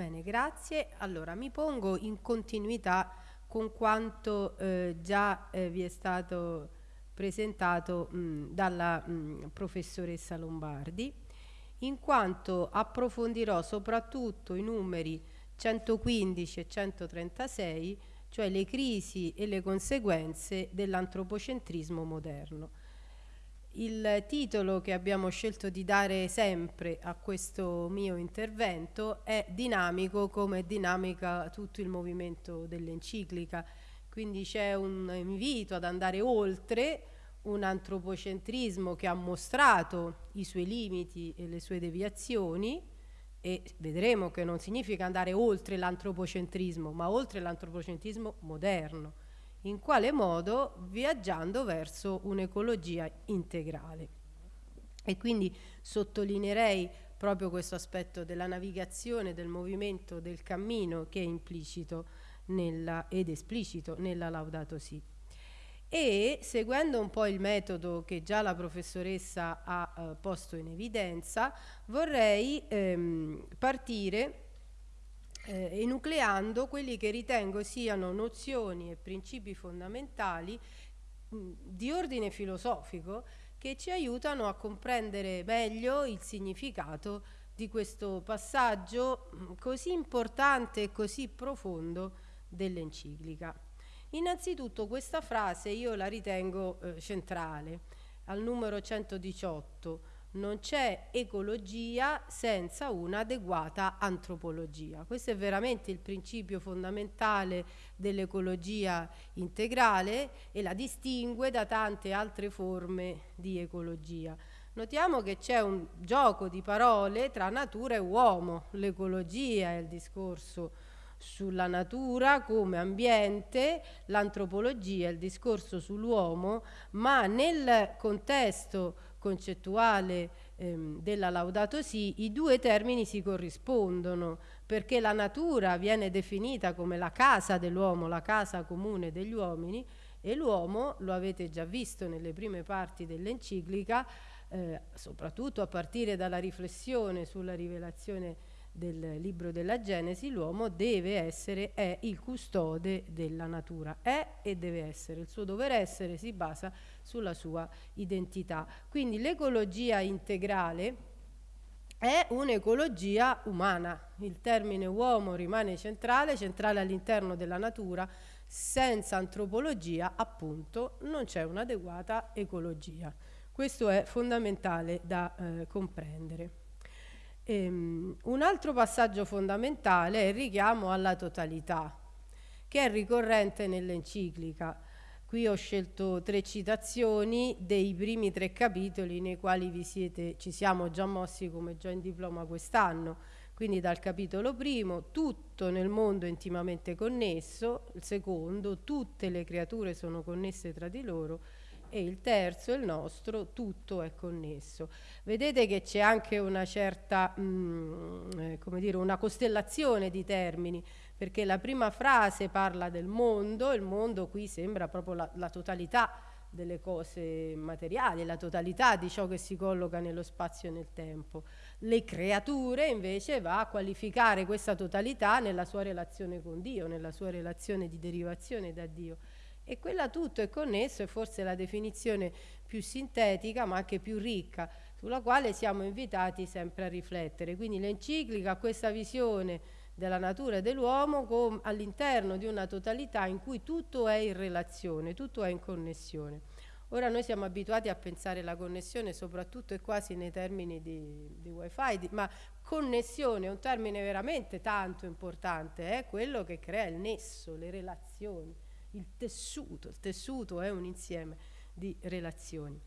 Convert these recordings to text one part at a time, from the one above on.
Bene, grazie. Allora, mi pongo in continuità con quanto eh, già eh, vi è stato presentato mh, dalla mh, professoressa Lombardi, in quanto approfondirò soprattutto i numeri 115 e 136, cioè le crisi e le conseguenze dell'antropocentrismo moderno. Il titolo che abbiamo scelto di dare sempre a questo mio intervento è dinamico come dinamica tutto il movimento dell'enciclica, quindi c'è un invito ad andare oltre un antropocentrismo che ha mostrato i suoi limiti e le sue deviazioni e vedremo che non significa andare oltre l'antropocentrismo, ma oltre l'antropocentrismo moderno in quale modo? Viaggiando verso un'ecologia integrale. E quindi sottolineerei proprio questo aspetto della navigazione, del movimento, del cammino che è implicito nella, ed esplicito nella Laudato Si. E seguendo un po' il metodo che già la professoressa ha eh, posto in evidenza, vorrei ehm, partire eh, enucleando quelli che ritengo siano nozioni e principi fondamentali di ordine filosofico che ci aiutano a comprendere meglio il significato di questo passaggio così importante e così profondo dell'enciclica. Innanzitutto questa frase io la ritengo eh, centrale, al numero 118, non c'è ecologia senza un'adeguata antropologia. Questo è veramente il principio fondamentale dell'ecologia integrale e la distingue da tante altre forme di ecologia. Notiamo che c'è un gioco di parole tra natura e uomo. L'ecologia è il discorso sulla natura come ambiente, l'antropologia è il discorso sull'uomo, ma nel contesto concettuale ehm, della Laudato Si, i due termini si corrispondono, perché la natura viene definita come la casa dell'uomo, la casa comune degli uomini, e l'uomo, lo avete già visto nelle prime parti dell'enciclica, eh, soprattutto a partire dalla riflessione sulla rivelazione del libro della Genesi, l'uomo deve essere, è il custode della natura, è e deve essere, il suo dover essere si basa sulla sua identità. Quindi l'ecologia integrale è un'ecologia umana, il termine uomo rimane centrale, centrale all'interno della natura, senza antropologia appunto non c'è un'adeguata ecologia. Questo è fondamentale da eh, comprendere. Ehm, un altro passaggio fondamentale è il richiamo alla totalità, che è ricorrente nell'enciclica. Qui ho scelto tre citazioni dei primi tre capitoli nei quali siete, ci siamo già mossi come già in diploma quest'anno. Quindi dal capitolo primo, tutto nel mondo è intimamente connesso, il secondo, tutte le creature sono connesse tra di loro, e il terzo, il nostro, tutto è connesso. Vedete che c'è anche una certa, mh, mm, eh, come dire, una costellazione di termini, perché la prima frase parla del mondo, il mondo qui sembra proprio la, la totalità delle cose materiali, la totalità di ciò che si colloca nello spazio e nel tempo. Le creature invece va a qualificare questa totalità nella sua relazione con Dio, nella sua relazione di derivazione da Dio e quella tutto è connesso è forse la definizione più sintetica ma anche più ricca sulla quale siamo invitati sempre a riflettere. Quindi l'enciclica ha questa visione della natura e dell'uomo all'interno di una totalità in cui tutto è in relazione, tutto è in connessione. Ora noi siamo abituati a pensare la connessione soprattutto e quasi nei termini di, di wifi, di, ma connessione è un termine veramente tanto importante, è quello che crea il nesso, le relazioni il tessuto, il tessuto è un insieme di relazioni.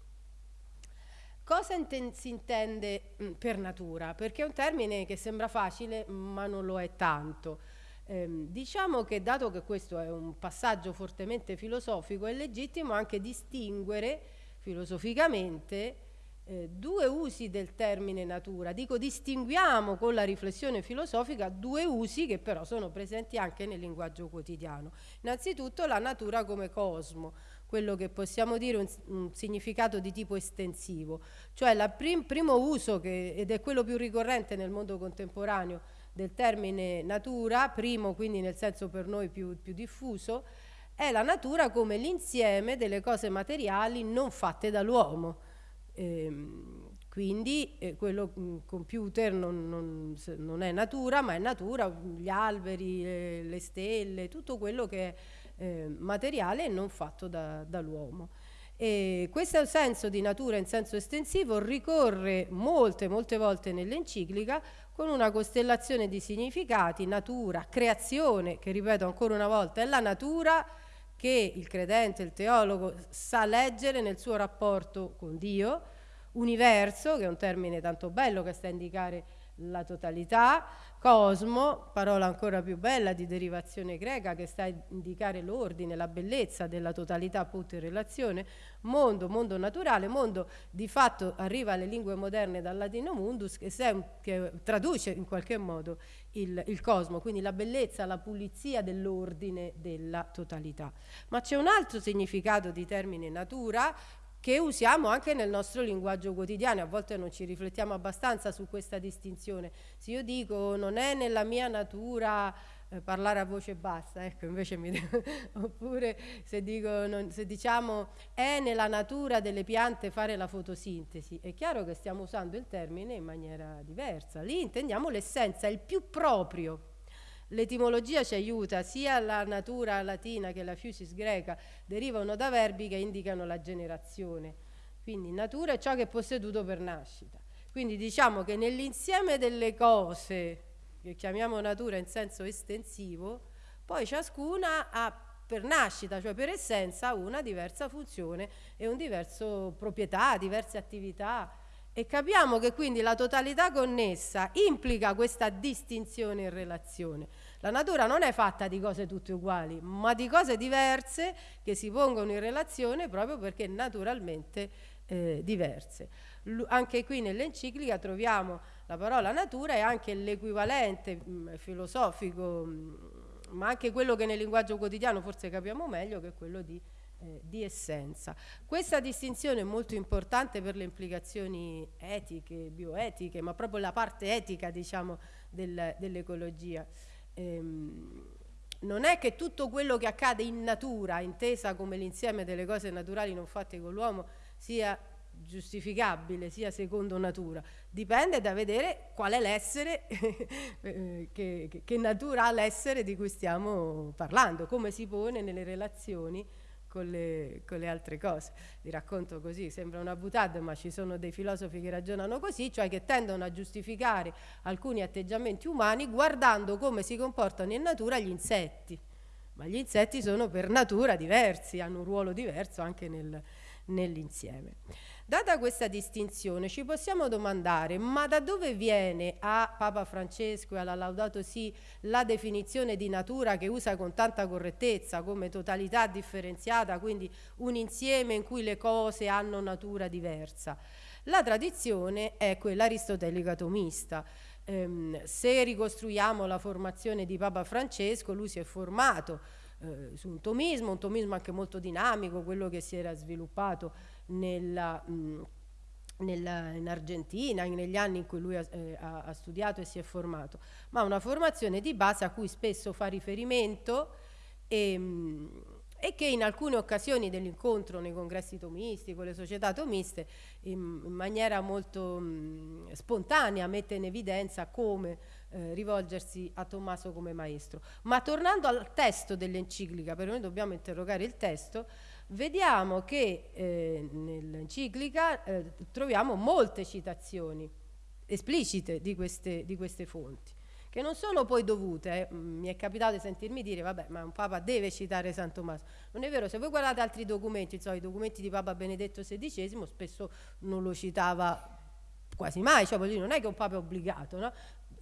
Cosa inten si intende mm, per natura? Perché è un termine che sembra facile ma non lo è tanto. Eh, diciamo che dato che questo è un passaggio fortemente filosofico è legittimo anche distinguere filosoficamente eh, due usi del termine natura. Dico distinguiamo con la riflessione filosofica due usi che però sono presenti anche nel linguaggio quotidiano. Innanzitutto la natura come cosmo, quello che possiamo dire un, un significato di tipo estensivo, cioè il prim, primo uso che, ed è quello più ricorrente nel mondo contemporaneo del termine natura, primo quindi nel senso per noi più, più diffuso, è la natura come l'insieme delle cose materiali non fatte dall'uomo. Ehm, quindi eh, quello mm, computer non, non, non, è natura, ma è natura, gli alberi, le, le stelle, tutto quello che è eh, materiale e non fatto da, dall'uomo. E questo senso di natura in senso estensivo ricorre molte, molte volte nell'enciclica con una costellazione di significati, natura, creazione, che ripeto ancora una volta, è la natura che il credente, il teologo sa leggere nel suo rapporto con Dio, universo, che è un termine tanto bello che sta a indicare la totalità, cosmo, parola ancora più bella di derivazione greca che sta a indicare l'ordine, la bellezza della totalità appunto in relazione, mondo, mondo naturale, mondo di fatto arriva alle lingue moderne dal latino mundus che, che traduce in qualche modo il, il cosmo, quindi la bellezza, la pulizia dell'ordine della totalità. Ma c'è un altro significato di termine natura che usiamo anche nel nostro linguaggio quotidiano, a volte non ci riflettiamo abbastanza su questa distinzione. Se io dico non è nella mia natura eh, parlare a voce bassa, ecco, invece mi oppure se, dico, non, se diciamo è nella natura delle piante fare la fotosintesi, è chiaro che stiamo usando il termine in maniera diversa. Lì intendiamo l'essenza, il più proprio L'etimologia ci aiuta, sia la natura latina che la fusis greca derivano da verbi che indicano la generazione. Quindi natura è ciò che è posseduto per nascita. Quindi diciamo che nell'insieme delle cose che chiamiamo natura in senso estensivo, poi ciascuna ha per nascita, cioè per essenza, una diversa funzione e un diverso proprietà, diverse attività. E capiamo che quindi la totalità connessa implica questa distinzione in relazione. La natura non è fatta di cose tutte uguali, ma di cose diverse che si pongono in relazione proprio perché naturalmente eh, diverse. L anche qui nell'enciclica troviamo la parola natura e anche l'equivalente mm, filosofico, mm, ma anche quello che nel linguaggio quotidiano forse capiamo meglio, che è quello di eh, di essenza. Questa distinzione è molto importante per le implicazioni etiche, bioetiche, ma proprio la parte etica diciamo, del, dell'ecologia ehm, non è che tutto quello che accade in natura, intesa come l'insieme delle cose naturali non fatte con l'uomo, sia giustificabile, sia secondo natura. Dipende da vedere qual è l'essere, eh, che, che natura ha l'essere di cui stiamo parlando, come si pone nelle relazioni con le, con le, altre cose. Vi racconto così, sembra una butade, ma ci sono dei filosofi che ragionano così, cioè che tendono a giustificare alcuni atteggiamenti umani guardando come si comportano in natura gli insetti. Ma gli insetti sono per natura diversi, hanno un ruolo diverso anche nel, nell'insieme. Data questa distinzione ci possiamo domandare ma da dove viene a Papa Francesco e alla Laudato Si la definizione di natura che usa con tanta correttezza come totalità differenziata, quindi un insieme in cui le cose hanno natura diversa? La tradizione è quella aristotelica tomista. Ehm, se ricostruiamo la formazione di Papa Francesco, lui si è formato eh, su un tomismo, un tomismo anche molto dinamico, quello che si era sviluppato nella, mh, nella, in Argentina, negli anni in cui lui ha, eh, ha, studiato e si è formato, ma una formazione di base a cui spesso fa riferimento e, mh, e che in alcune occasioni dell'incontro nei congressi tomisti, con le società tomiste, in, in maniera molto mh, spontanea mette in evidenza come eh, rivolgersi a Tommaso come maestro. Ma tornando al testo dell'enciclica, per noi dobbiamo interrogare il testo, vediamo che eh, nell'enciclica eh, troviamo molte citazioni esplicite di queste, di queste, fonti, che non sono poi dovute, eh. mi è capitato di sentirmi dire, vabbè, ma un Papa deve citare San Tommaso. Non è vero, se voi guardate altri documenti, insomma, i documenti di Papa Benedetto XVI spesso non lo citava quasi mai, cioè non è che un Papa è obbligato, no?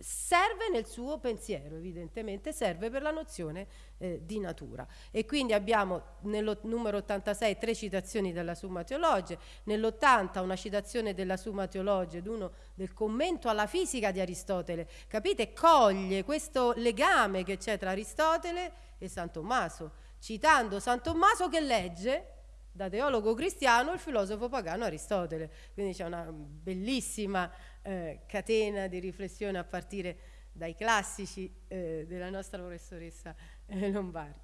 Serve nel suo pensiero, evidentemente serve per la nozione eh, di natura. E quindi abbiamo nel numero 86 tre citazioni della Summa Teologia, nell'80 una citazione della Summa Teologia ed uno del commento alla fisica di Aristotele. Capite? Coglie questo legame che c'è tra Aristotele e San Tommaso, citando San Tommaso che legge da teologo cristiano il filosofo pagano Aristotele. Quindi c'è una bellissima eh, catena di riflessione a partire dai classici eh, della nostra professoressa eh, Lombardi.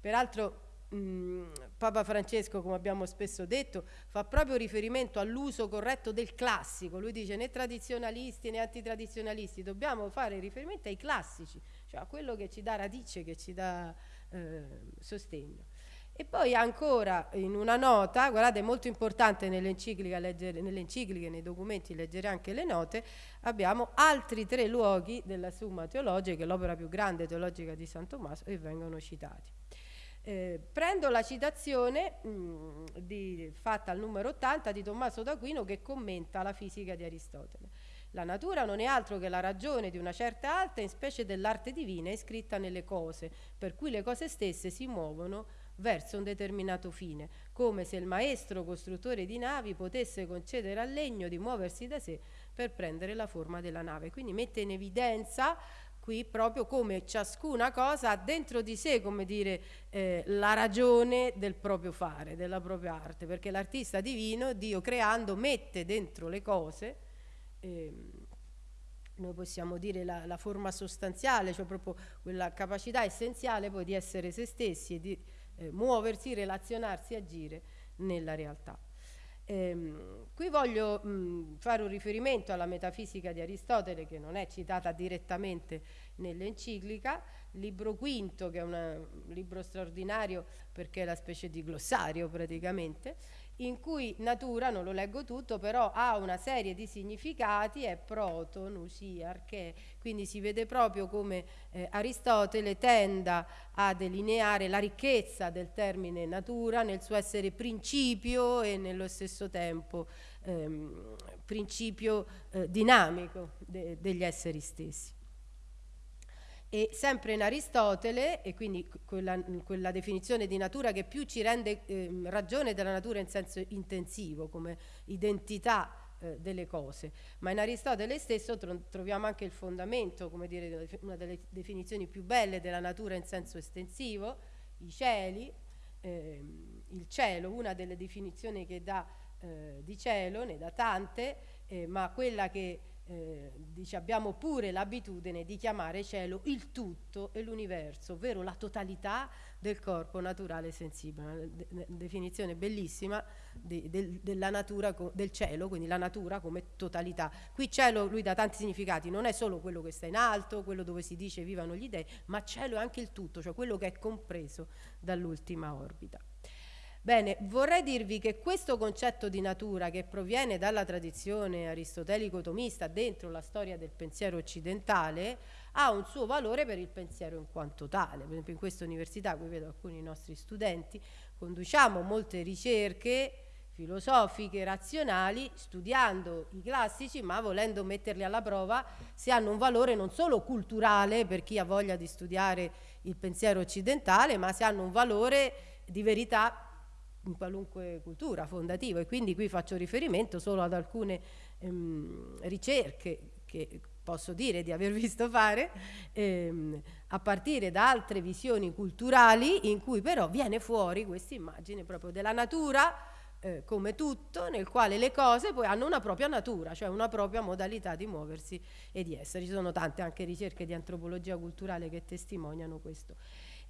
Peraltro mh, Papa Francesco, come abbiamo spesso detto, fa proprio riferimento all'uso corretto del classico. Lui dice né tradizionalisti né antitradizionalisti, dobbiamo fare riferimento ai classici, cioè a quello che ci dà radice, che ci dà eh, sostegno. E poi ancora in una nota, guardate è molto importante nelle encicliche, nei documenti leggere anche le note, abbiamo altri tre luoghi della Summa Teologica, che l'opera più grande teologica di San Tommaso, e vengono citati. Eh, prendo la citazione mh, mm, di, fatta al numero 80 di Tommaso d'Aquino che commenta la fisica di Aristotele. La natura non è altro che la ragione di una certa alta, in specie dell'arte divina iscritta nelle cose, per cui le cose stesse si muovono verso un determinato fine, come se il maestro costruttore di navi potesse concedere al legno di muoversi da sé per prendere la forma della nave. Quindi mette in evidenza qui proprio come ciascuna cosa ha dentro di sé, come dire, eh, la ragione del proprio fare, della propria arte, perché l'artista divino, Dio creando, mette dentro le cose, eh, noi possiamo dire la, la, forma sostanziale, cioè proprio quella capacità essenziale poi di essere se stessi e di eh, muoversi, relazionarsi, agire nella realtà. Ehm, qui voglio mh, fare un riferimento alla metafisica di Aristotele che non è citata direttamente nell'enciclica, libro quinto che è una, un libro straordinario perché è la specie di glossario praticamente, in cui natura, non lo leggo tutto, però ha una serie di significati, è proto, nusia, arché, quindi si vede proprio come eh, Aristotele tenda a delineare la ricchezza del termine natura nel suo essere principio e nello stesso tempo ehm, principio eh, dinamico de degli esseri stessi. E sempre in Aristotele, e quindi quella, quella, definizione di natura che più ci rende eh, ragione della natura in senso intensivo, come identità eh, delle cose, ma in Aristotele stesso tro troviamo anche il fondamento, come dire, una delle definizioni più belle della natura in senso estensivo, i cieli, eh, il cielo, una delle definizioni che dà eh, di cielo, ne dà tante, eh, ma quella che eh, dice, abbiamo pure l'abitudine di chiamare cielo il tutto e l'universo, ovvero la totalità del corpo naturale sensibile. Una de definizione bellissima de de della natura, del cielo, quindi la natura come totalità. Qui cielo lui dà tanti significati, non è solo quello che sta in alto, quello dove si dice vivano gli dei, ma cielo è anche il tutto, cioè quello che è compreso dall'ultima orbita. Bene, vorrei dirvi che questo concetto di natura che proviene dalla tradizione aristotelico-tomista dentro la storia del pensiero occidentale ha un suo valore per il pensiero in quanto tale. Per esempio in questa università, qui vedo alcuni nostri studenti, conduciamo molte ricerche filosofiche, razionali, studiando i classici, ma volendo metterli alla prova se hanno un valore non solo culturale per chi ha voglia di studiare il pensiero occidentale, ma se hanno un valore di verità in qualunque cultura fondativa e quindi qui faccio riferimento solo ad alcune ehm, ricerche che posso dire di aver visto fare ehm, a partire da altre visioni culturali in cui però viene fuori questa immagine proprio della natura eh, come tutto nel quale le cose poi hanno una propria natura cioè una propria modalità di muoversi e di essere. Ci sono tante anche ricerche di antropologia culturale che testimoniano questo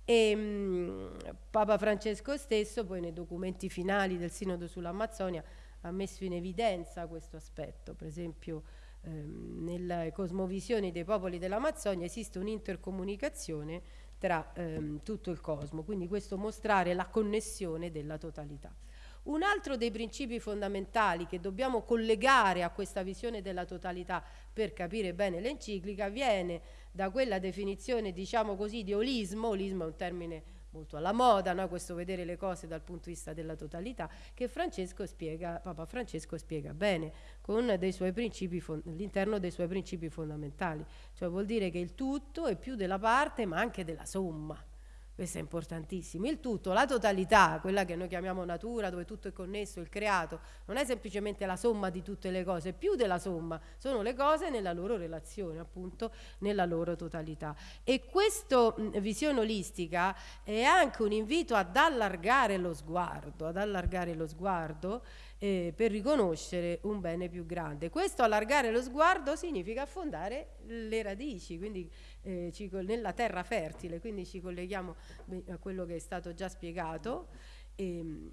e mh, mm, Papa Francesco stesso poi nei documenti finali del Sinodo sull'Amazzonia ha messo in evidenza questo aspetto, per esempio ehm, nelle cosmovisioni dei popoli dell'Amazzonia esiste un'intercomunicazione tra ehm, tutto il cosmo, quindi questo mostrare la connessione della totalità. Un altro dei principi fondamentali che dobbiamo collegare a questa visione della totalità per capire bene l'enciclica viene da quella definizione, diciamo così, di olismo, olismo è un termine molto alla moda, no? questo vedere le cose dal punto di vista della totalità, che Francesco spiega, Papa Francesco spiega bene all'interno dei suoi principi fondamentali, cioè vuol dire che il tutto è più della parte ma anche della somma, questo è importantissimo. Il tutto, la totalità, quella che noi chiamiamo natura, dove tutto è connesso, il creato, non è semplicemente la somma di tutte le cose, più della somma, sono le cose nella loro relazione, appunto, nella loro totalità. E questa visione olistica è anche un invito ad allargare lo sguardo, ad allargare lo sguardo eh, per riconoscere un bene più grande. Questo allargare lo sguardo significa affondare le radici, quindi eh, nella terra fertile, quindi ci colleghiamo a quello che è stato già spiegato. E, ehm,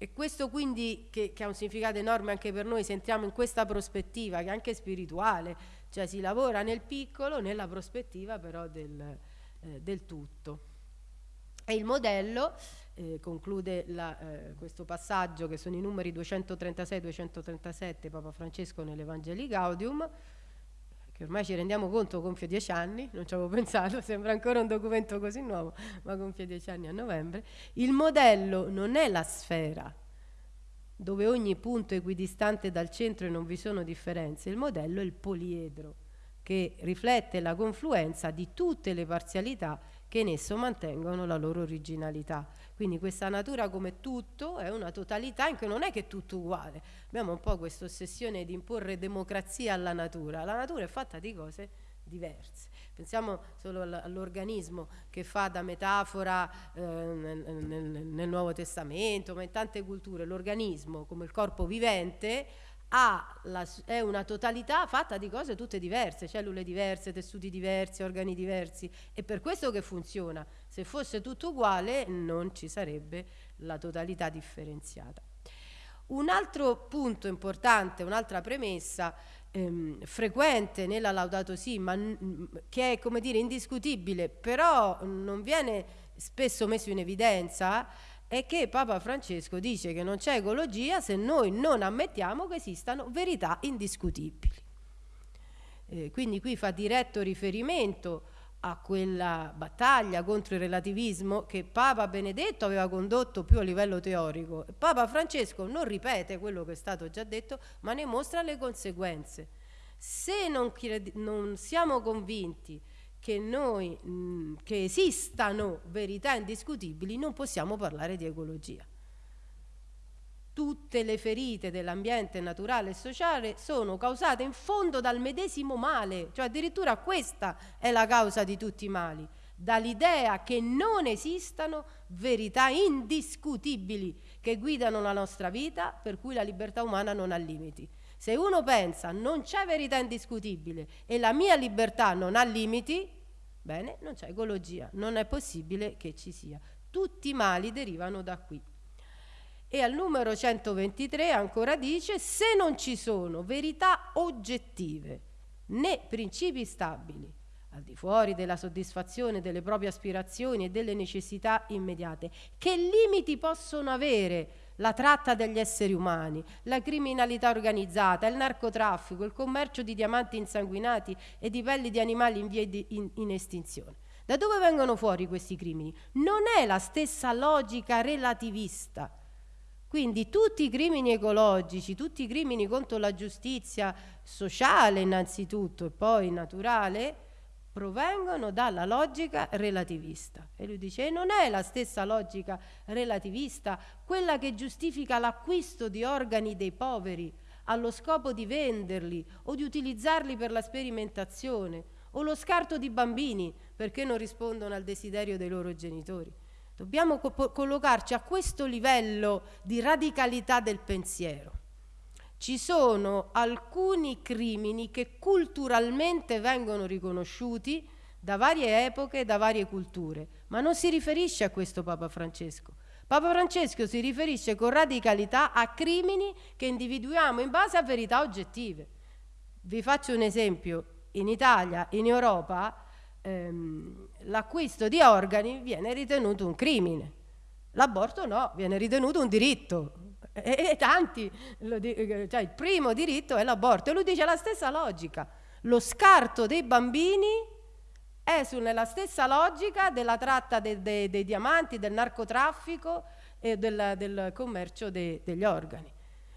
e questo quindi che, che, ha un significato enorme anche per noi se entriamo in questa prospettiva che è anche spirituale, cioè si lavora nel piccolo, nella prospettiva però del, eh, del tutto. E il modello eh, conclude la, eh, questo passaggio che sono i numeri 236-237 Papa Francesco nell'Evangeli Gaudium, che ormai ci rendiamo conto compie dieci anni, non ci avevo pensato, sembra ancora un documento così nuovo, ma compie dieci anni a novembre. Il modello non è la sfera, dove ogni punto è equidistante dal centro e non vi sono differenze, il modello è il poliedro, che riflette la confluenza di tutte le parzialità che in esso mantengono la loro originalità. Quindi questa natura come tutto è una totalità in non è che è tutto uguale. Abbiamo un po' questa ossessione di imporre democrazia alla natura. La natura è fatta di cose diverse. Pensiamo solo all'organismo che fa da metafora eh, nel, nel, nel Nuovo Testamento, ma in tante culture l'organismo come il corpo vivente la, è una totalità fatta di cose tutte diverse, cellule diverse, tessuti diversi, organi diversi, è per questo che funziona. Se fosse tutto uguale non ci sarebbe la totalità differenziata. Un altro punto importante, un'altra premessa ehm, frequente nella Laudato Si, ma che è come dire indiscutibile, però non viene spesso messo in evidenza, è che Papa Francesco dice che non c'è ecologia se noi non ammettiamo che esistano verità indiscutibili. Eh, quindi qui fa diretto riferimento a quella battaglia contro il relativismo che Papa Benedetto aveva condotto più a livello teorico. Papa Francesco non ripete quello che è stato già detto, ma ne mostra le conseguenze. Se non, non siamo convinti che noi, mm, che esistano verità indiscutibili, non possiamo parlare di ecologia. Tutte le ferite dell'ambiente naturale e sociale sono causate in fondo dal medesimo male, cioè addirittura questa è la causa di tutti i mali, dall'idea che non esistano verità indiscutibili che guidano la nostra vita, per cui la libertà umana non ha limiti. Se uno pensa non c'è verità indiscutibile e la mia libertà non ha limiti, bene, non c'è ecologia, non è possibile che ci sia. Tutti i mali derivano da qui. E al numero 123 ancora dice, se non ci sono verità oggettive né principi stabili, al di fuori della soddisfazione delle proprie aspirazioni e delle necessità immediate, che limiti possono avere la tratta degli esseri umani, la criminalità organizzata, il narcotraffico, il commercio di diamanti insanguinati e di pelli di animali in via di, in, in estinzione. Da dove vengono fuori questi crimini? Non è la stessa logica relativista. Quindi tutti i crimini ecologici, tutti i crimini contro la giustizia sociale innanzitutto e poi naturale, provengono dalla logica relativista. E lui dice, e non è la stessa logica relativista quella che giustifica l'acquisto di organi dei poveri allo scopo di venderli o di utilizzarli per la sperimentazione, o lo scarto di bambini perché non rispondono al desiderio dei loro genitori. Dobbiamo co collocarci a questo livello di radicalità del pensiero ci sono alcuni crimini che culturalmente vengono riconosciuti da varie epoche, da varie culture, ma non si riferisce a questo Papa Francesco. Papa Francesco si riferisce con radicalità a crimini che individuiamo in base a verità oggettive. Vi faccio un esempio. In Italia, in Europa, ehm, l'acquisto di organi viene ritenuto un crimine. L'aborto no, viene ritenuto un diritto e, e tanti, cioè il primo diritto è l'aborto. E lui dice la stessa logica. Lo scarto dei bambini è nella stessa logica della tratta de, de, dei diamanti, del narcotraffico e del, del commercio de, degli organi.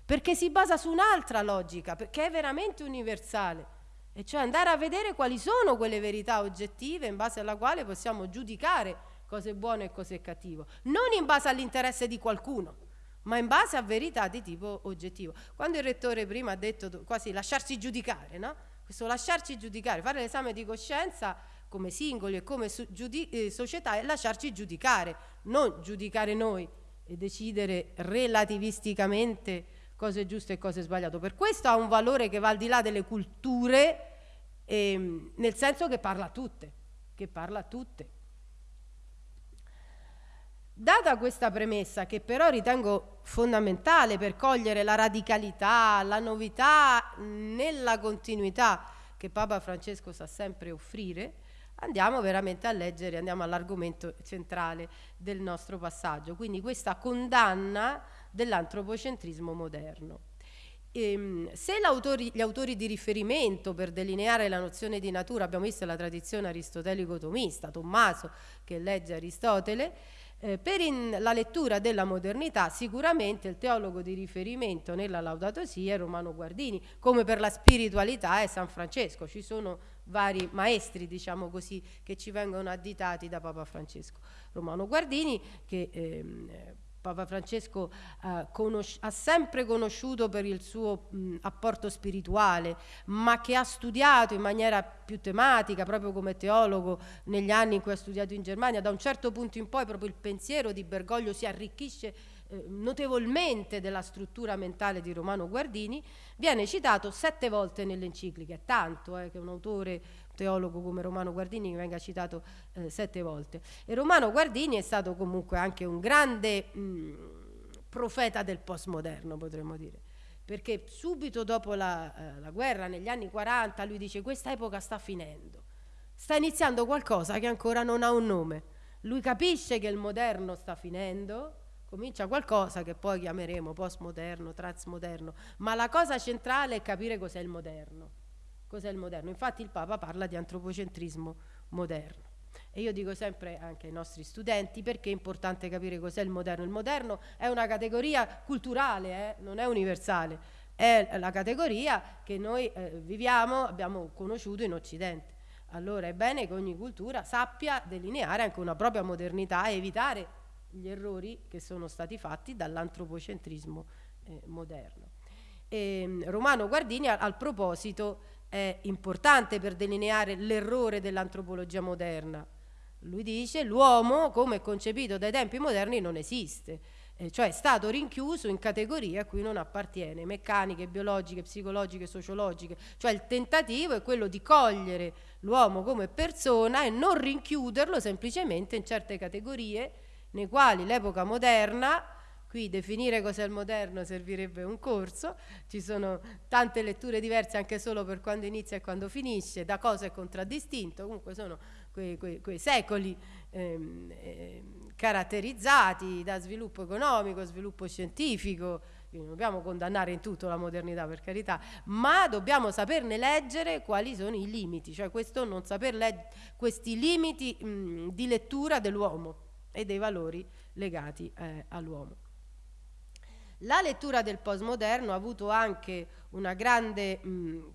Perché si basa su un'altra logica, che è veramente universale. E cioè andare a vedere quali sono quelle verità oggettive in base alla quale possiamo giudicare cosa è buono e cosa è cattivo, non in base all'interesse di qualcuno, ma in base a verità di tipo oggettivo. Quando il rettore prima ha detto quasi lasciarsi giudicare, no? Questo lasciarci giudicare, fare l'esame di coscienza come singoli e come eh, società è lasciarci giudicare, non giudicare noi e decidere relativisticamente cosa è giusto e cosa è sbagliato. Per questo ha un valore che va al di là delle culture, ehm, nel senso che parla a tutte, che parla a tutte. Data questa premessa, che però ritengo fondamentale per cogliere la radicalità, la novità nella continuità che Papa Francesco sa sempre offrire, andiamo veramente a leggere, andiamo all'argomento centrale del nostro passaggio, quindi questa condanna dell'antropocentrismo moderno. Ehm, se gli autori di riferimento per delineare la nozione di natura, abbiamo visto la tradizione aristotelico-tomista, Tommaso che legge Aristotele, eh, per in, la lettura della modernità sicuramente il teologo di riferimento nella Laudato Si è Romano Guardini, come per la spiritualità è San Francesco, ci sono vari maestri, diciamo così, che ci vengono additati da Papa Francesco. Romano Guardini che ehm, Papa Francesco eh, ha sempre conosciuto per il suo mh, apporto spirituale, ma che ha studiato in maniera più tematica, proprio come teologo, negli anni in cui ha studiato in Germania. Da un certo punto in poi proprio il pensiero di Bergoglio si arricchisce eh, notevolmente della struttura mentale di Romano Guardini, viene citato sette volte nell'enciclica, è tanto eh, che un autore teologo come Romano Guardini venga citato eh, sette volte. E Romano Guardini è stato comunque anche un grande mh, mm, profeta del postmoderno, potremmo dire perché subito dopo la, eh, la, guerra, negli anni 40, lui dice questa epoca sta finendo, sta iniziando qualcosa che ancora non ha un nome. Lui capisce che il moderno sta finendo, comincia qualcosa che poi chiameremo postmoderno, transmoderno, ma la cosa centrale è capire cos'è il moderno. Cos'è il moderno? Infatti il Papa parla di antropocentrismo moderno. E io dico sempre anche ai nostri studenti perché è importante capire cos'è il moderno. Il moderno è una categoria culturale, eh? non è universale, è la categoria che noi eh, viviamo, abbiamo conosciuto in Occidente. Allora è bene che ogni cultura sappia delineare anche una propria modernità e evitare gli errori che sono stati fatti dall'antropocentrismo eh, moderno. E, ehm, Romano Guardini al, al proposito è importante per delineare l'errore dell'antropologia moderna. Lui dice l'uomo come concepito dai tempi moderni non esiste, eh, cioè è stato rinchiuso in categorie a cui non appartiene, meccaniche, biologiche, psicologiche, sociologiche, cioè il tentativo è quello di cogliere l'uomo come persona e non rinchiuderlo semplicemente in certe categorie nei quali l'epoca moderna Qui definire cos'è il moderno servirebbe un corso, ci sono tante letture diverse anche solo per quando inizia e quando finisce, da cosa è contraddistinto, comunque sono quei, quei, quei secoli ehm, eh, caratterizzati da sviluppo economico, sviluppo scientifico, non dobbiamo condannare in tutto la modernità per carità, ma dobbiamo saperne leggere quali sono i limiti, cioè questo non saper questi limiti mh, di lettura dell'uomo e dei valori legati eh, all'uomo. La lettura del postmoderno ha avuto anche una grande mh,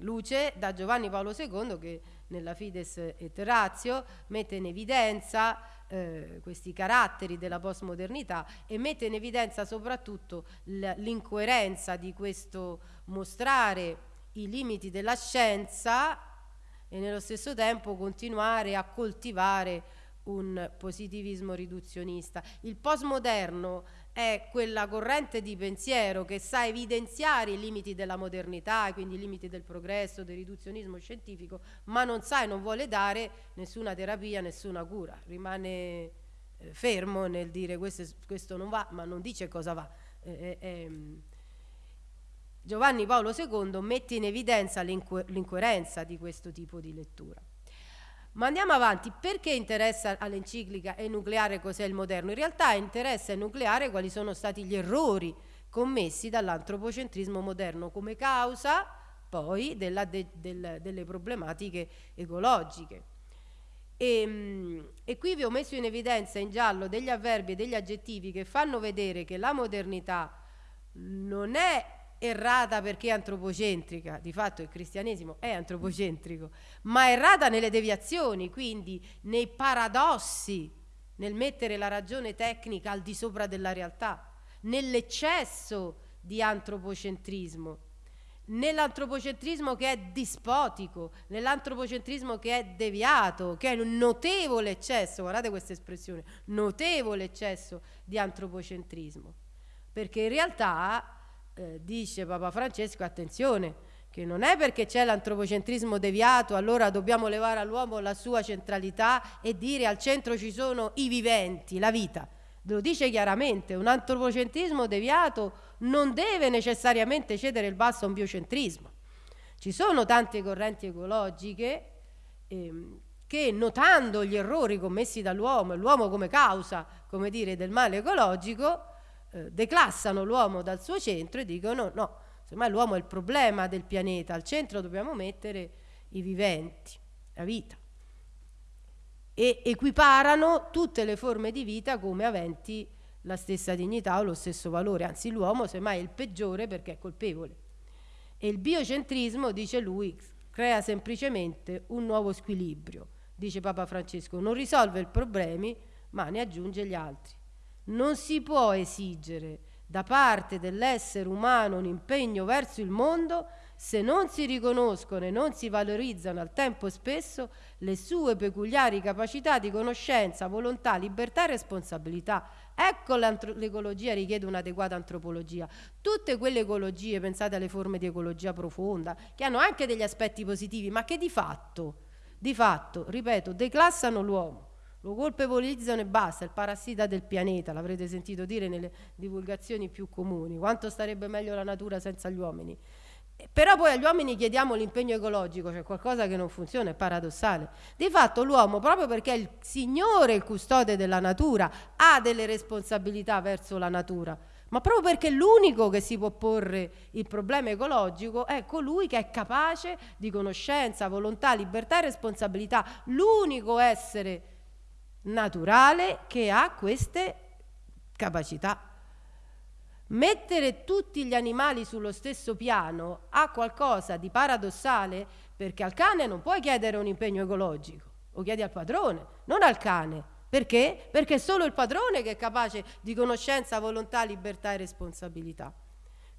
luce da Giovanni Paolo II che nella Fides et Ratio mette in evidenza eh, questi caratteri della postmodernità e mette in evidenza soprattutto l'incoerenza di questo mostrare i limiti della scienza e nello stesso tempo continuare a coltivare un positivismo riduzionista. Il postmoderno è quella corrente di pensiero che sa evidenziare i limiti della modernità, quindi i limiti del progresso, del riduzionismo scientifico, ma non sa e non vuole dare nessuna terapia, nessuna cura, rimane eh, fermo nel dire questo, questo, non va, ma non dice cosa va. Eh, eh, Giovanni Paolo II mette in evidenza l'incoerenza di questo tipo di lettura. Ma andiamo avanti, perché interessa all'enciclica enucleare cos'è il moderno? In realtà interessa enucleare quali sono stati gli errori commessi dall'antropocentrismo moderno come causa poi della, de, del, delle problematiche ecologiche. E, ehm, e, qui vi ho messo in evidenza in giallo degli avverbi e degli aggettivi che fanno vedere che la modernità non è errata perché è antropocentrica, di fatto il cristianesimo è antropocentrico, ma errata nelle deviazioni, quindi nei paradossi, nel mettere la ragione tecnica al di sopra della realtà, nell'eccesso di antropocentrismo, nell'antropocentrismo che è dispotico, nell'antropocentrismo che è deviato, che è un notevole eccesso, guardate questa espressione, notevole eccesso di antropocentrismo, perché in realtà eh, dice Papa Francesco, attenzione, che non è perché c'è l'antropocentrismo deviato, allora dobbiamo levare all'uomo la sua centralità e dire al centro ci sono i viventi, la vita. Lo dice chiaramente, un antropocentrismo deviato non deve necessariamente cedere il basso a un biocentrismo. Ci sono tante correnti ecologiche ehm, che notando gli errori commessi dall'uomo l'uomo come causa, come dire, del male ecologico, eh, declassano l'uomo dal suo centro e dicono no, semmai l'uomo è il problema del pianeta, al centro dobbiamo mettere i viventi, la vita. E equiparano tutte le forme di vita come aventi la stessa dignità o lo stesso valore, anzi l'uomo semmai è il peggiore perché è colpevole. E il biocentrismo, dice lui, crea semplicemente un nuovo squilibrio, dice Papa Francesco, non risolve i problemi ma ne aggiunge gli altri. Non si può esigere da parte dell'essere umano un impegno verso il mondo se non si riconoscono e non si valorizzano al tempo stesso le sue peculiari capacità di conoscenza, volontà, libertà e responsabilità. Ecco l'ecologia richiede un'adeguata antropologia. Tutte quelle ecologie, pensate alle forme di ecologia profonda, che hanno anche degli aspetti positivi, ma che di fatto, di fatto, ripeto, declassano l'uomo lo colpevolizzano e basta, il parassita del pianeta, l'avrete sentito dire nelle divulgazioni più comuni, quanto starebbe meglio la natura senza gli uomini. Però poi agli uomini chiediamo l'impegno ecologico, cioè qualcosa che non funziona, è paradossale. Di fatto l'uomo, proprio perché è il signore, il custode della natura, ha delle responsabilità verso la natura, ma proprio perché l'unico che si può porre il problema ecologico è colui che è capace di conoscenza, volontà, libertà e responsabilità, l'unico essere naturale che ha queste capacità. Mettere tutti gli animali sullo stesso piano ha qualcosa di paradossale perché al cane non puoi chiedere un impegno ecologico, lo chiedi al padrone, non al cane. Perché? Perché è solo il padrone che è capace di conoscenza, volontà, libertà e responsabilità.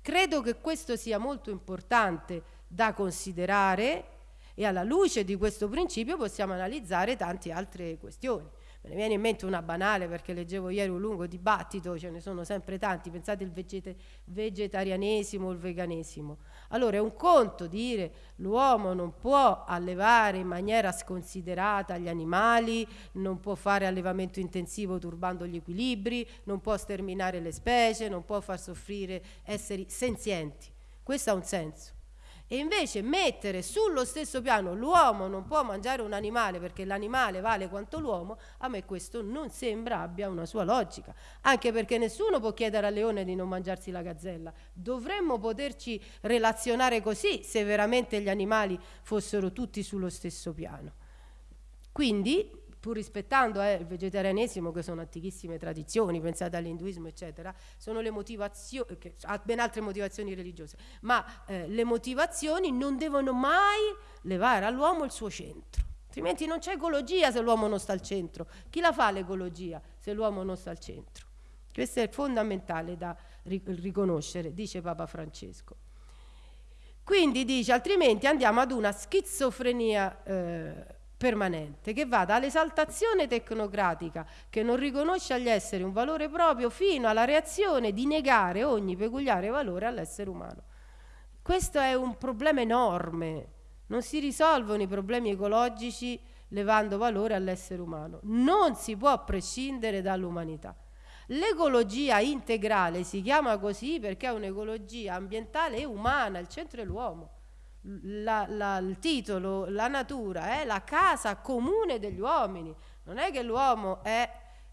Credo che questo sia molto importante da considerare e alla luce di questo principio possiamo analizzare tante altre questioni. Me ne viene in mente una banale perché leggevo ieri un lungo dibattito, ce ne sono sempre tanti, pensate il vegeta vegetarianesimo il veganesimo. Allora è un conto dire l'uomo non può allevare in maniera sconsiderata gli animali, non può fare allevamento intensivo turbando gli equilibri, non può sterminare le specie, non può far soffrire esseri senzienti. Questo ha un senso e invece mettere sullo stesso piano l'uomo non può mangiare un animale perché l'animale vale quanto l'uomo, a me questo non sembra abbia una sua logica, anche perché nessuno può chiedere al leone di non mangiarsi la gazzella. Dovremmo poterci relazionare così se veramente gli animali fossero tutti sullo stesso piano. Quindi pur rispettando eh, il vegetarianesimo, che sono antichissime tradizioni, pensate all'induismo, eccetera, sono le motivazioni, che ha ben altre motivazioni religiose, ma eh, le motivazioni non devono mai levare all'uomo il suo centro. Altrimenti non c'è ecologia se l'uomo non sta al centro. Chi la fa l'ecologia se l'uomo non sta al centro? Questo è fondamentale da riconoscere, dice Papa Francesco. Quindi dice, altrimenti andiamo ad una schizofrenia eh, permanente che va dall'esaltazione tecnocratica che non riconosce agli esseri un valore proprio fino alla reazione di negare ogni peculiare valore all'essere umano. Questo è un problema enorme, non si risolvono i problemi ecologici levando valore all'essere umano, non si può prescindere dall'umanità. L'ecologia integrale si chiama così perché è un'ecologia ambientale e umana, il centro è l'uomo la, la, il titolo, la natura è la casa comune degli uomini, non è che l'uomo è